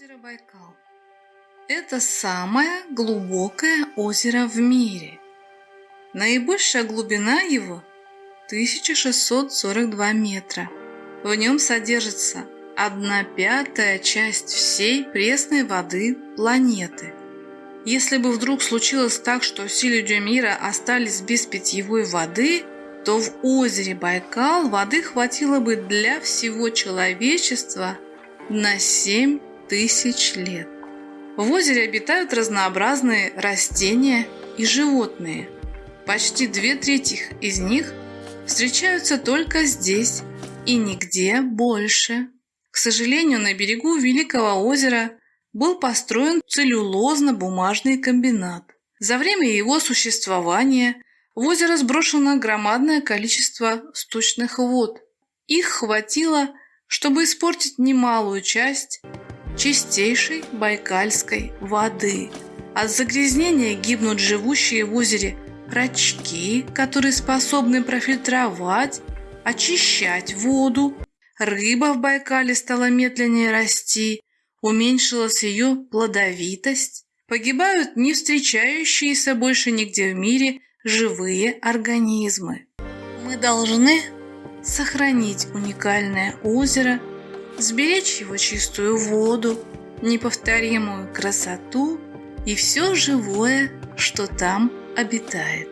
Озеро Байкал. Это самое глубокое озеро в мире. Наибольшая глубина его 1642 метра. В нем содержится одна пятая часть всей пресной воды планеты. Если бы вдруг случилось так, что все люди мира остались без питьевой воды, то в озере Байкал воды хватило бы для всего человечества на 7 тысяч лет. В озере обитают разнообразные растения и животные. Почти две трети из них встречаются только здесь и нигде больше. К сожалению, на берегу Великого озера был построен целлюлозно-бумажный комбинат. За время его существования в озеро сброшено громадное количество сточных вод. Их хватило, чтобы испортить немалую часть чистейшей байкальской воды. От загрязнения гибнут живущие в озере рачки, которые способны профильтровать, очищать воду. Рыба в Байкале стала медленнее расти, уменьшилась ее плодовитость. Погибают не встречающиеся больше нигде в мире живые организмы. Мы должны сохранить уникальное озеро, сберечь его чистую воду, неповторимую красоту и все живое, что там обитает.